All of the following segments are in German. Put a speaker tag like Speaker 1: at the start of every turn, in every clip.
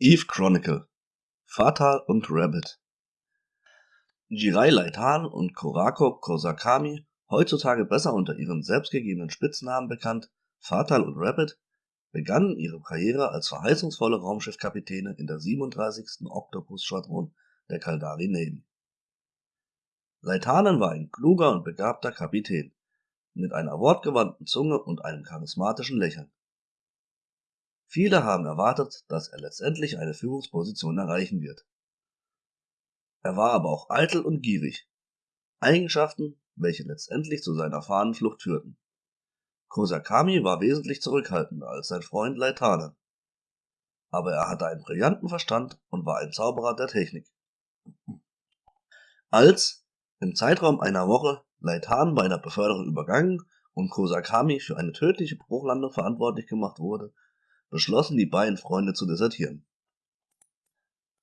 Speaker 1: Eve Chronicle Fatal und Rabbit Jirai Laitan und Korako Kosakami, heutzutage besser unter ihren selbstgegebenen Spitznamen bekannt, Fatal und Rabbit, begannen ihre Karriere als verheißungsvolle Raumschiffkapitäne in der 37. Octopus-Schwadron der Caldari Navy. Leitanen war ein kluger und begabter Kapitän, mit einer wortgewandten Zunge und einem charismatischen Lächeln. Viele haben erwartet, dass er letztendlich eine Führungsposition erreichen wird. Er war aber auch eitel und gierig, Eigenschaften, welche letztendlich zu seiner Fahnenflucht führten. Kosakami war wesentlich zurückhaltender als sein Freund Leitanen, aber er hatte einen brillanten Verstand und war ein Zauberer der Technik. Als im Zeitraum einer Woche Leitan bei einer Beförderung übergangen und Kosakami für eine tödliche Bruchlandung verantwortlich gemacht wurde, beschlossen die beiden Freunde zu desertieren.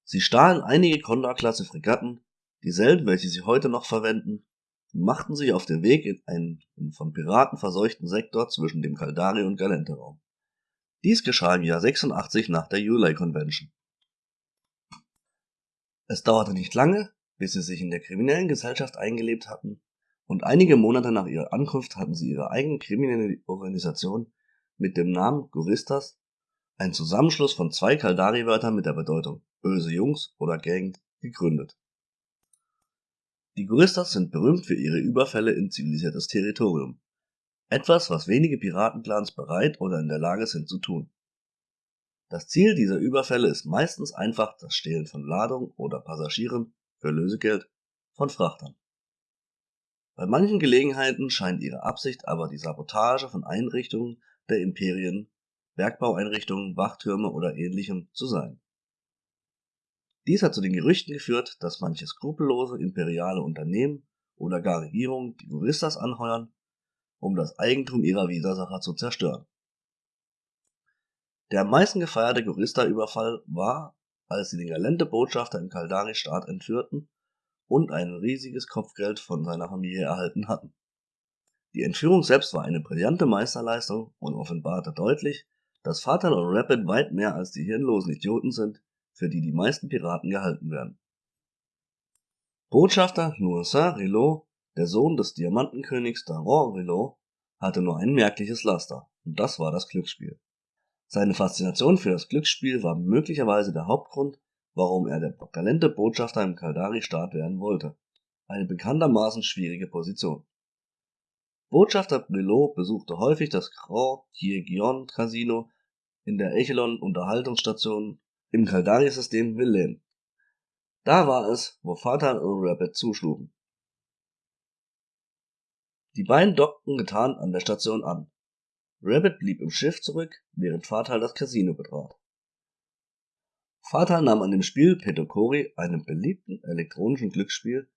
Speaker 1: Sie stahlen einige Condor-Klasse Fregatten, dieselben welche sie heute noch verwenden, und machten sich auf den Weg in einen von Piraten verseuchten Sektor zwischen dem Caldari- und Galente-Raum. Dies geschah im Jahr 86 nach der Ulay Convention. Es dauerte nicht lange, bis sie sich in der kriminellen Gesellschaft eingelebt hatten, und einige Monate nach ihrer Ankunft hatten sie ihre eigene kriminelle Organisation mit dem Namen Guristas ein Zusammenschluss von zwei Kaldari-Wörtern mit der Bedeutung böse Jungs oder Gang gegründet. Die Guristas sind berühmt für ihre Überfälle in zivilisiertes Territorium, etwas, was wenige Piratenclans bereit oder in der Lage sind zu tun. Das Ziel dieser Überfälle ist meistens einfach das Stehlen von Ladung oder Passagieren für Lösegeld von Frachtern. Bei manchen Gelegenheiten scheint ihre Absicht aber die Sabotage von Einrichtungen der Imperien Bergbaueinrichtungen, Wachtürme oder ähnlichem zu sein. Dies hat zu den Gerüchten geführt, dass manche skrupellose imperiale Unternehmen oder gar Regierungen die Guristas anheuern, um das Eigentum ihrer Widersacher zu zerstören. Der am meisten gefeierte Gurista-Überfall war, als sie den Galente-Botschafter im Caldari-Staat entführten und ein riesiges Kopfgeld von seiner Familie erhalten hatten. Die Entführung selbst war eine brillante Meisterleistung und offenbarte deutlich, dass Fatal und Rapid weit mehr als die hirnlosen Idioten sind, für die die meisten Piraten gehalten werden. Botschafter Noursin Rilot, der Sohn des Diamantenkönigs Daron Rilot, hatte nur ein merkliches Laster, und das war das Glücksspiel. Seine Faszination für das Glücksspiel war möglicherweise der Hauptgrund, warum er der talente Botschafter im Kaldari-Staat werden wollte. Eine bekanntermaßen schwierige Position. Botschafter Brilot besuchte häufig das Grand Thieguion Casino in der Echelon Unterhaltungsstation im Caldari-System Villain. Da war es, wo Fatal und Rabbit zuschlugen. Die beiden dockten getarnt an der Station an. Rabbit blieb im Schiff zurück, während Fatal das Casino betrat. Fatal nahm an dem Spiel Petokori, einem beliebten elektronischen Glücksspiel,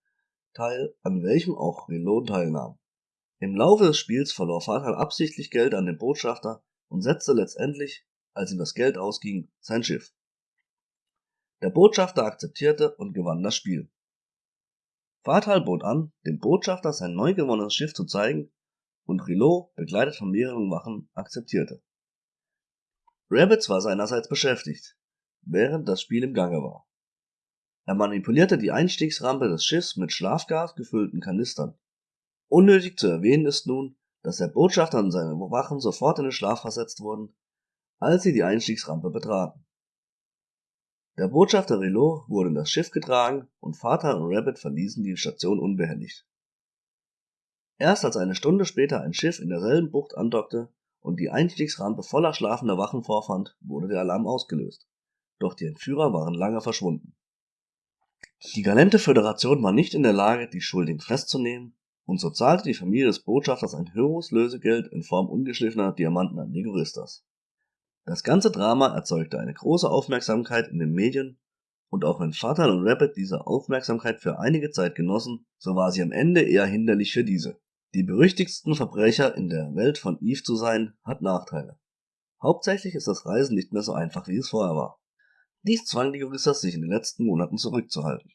Speaker 1: teil, an welchem auch Reload teilnahm. Im Laufe des Spiels verlor Fatal absichtlich Geld an den Botschafter und setzte letztendlich, als ihm das Geld ausging, sein Schiff. Der Botschafter akzeptierte und gewann das Spiel. Fatal bot an, dem Botschafter sein neu gewonnenes Schiff zu zeigen, und Rilot, begleitet von mehreren Wachen, akzeptierte. Rabbits war seinerseits beschäftigt, während das Spiel im Gange war. Er manipulierte die Einstiegsrampe des Schiffs mit Schlafgas gefüllten Kanistern. Unnötig zu erwähnen ist nun, dass der Botschafter und seine Wachen sofort in den Schlaf versetzt wurden, als sie die Einstiegsrampe betraten. Der Botschafter Rilot wurde in das Schiff getragen und Vater und Rabbit verließen die Station unbehelligt. Erst als eine Stunde später ein Schiff in derselben Bucht andockte und die Einstiegsrampe voller schlafender Wachen vorfand, wurde der Alarm ausgelöst. Doch die Entführer waren lange verschwunden. Die Galente Föderation war nicht in der Lage, die Schuldigen festzunehmen und so zahlte die Familie des Botschafters ein höheres Lösegeld in Form ungeschliffener Diamanten an die Juristas. Das ganze Drama erzeugte eine große Aufmerksamkeit in den Medien und auch wenn Fatal und Rabbit diese Aufmerksamkeit für einige Zeit genossen, so war sie am Ende eher hinderlich für diese. Die berüchtigsten Verbrecher in der Welt von Eve zu sein, hat Nachteile. Hauptsächlich ist das Reisen nicht mehr so einfach, wie es vorher war. Dies zwang die Juristas, sich in den letzten Monaten zurückzuhalten.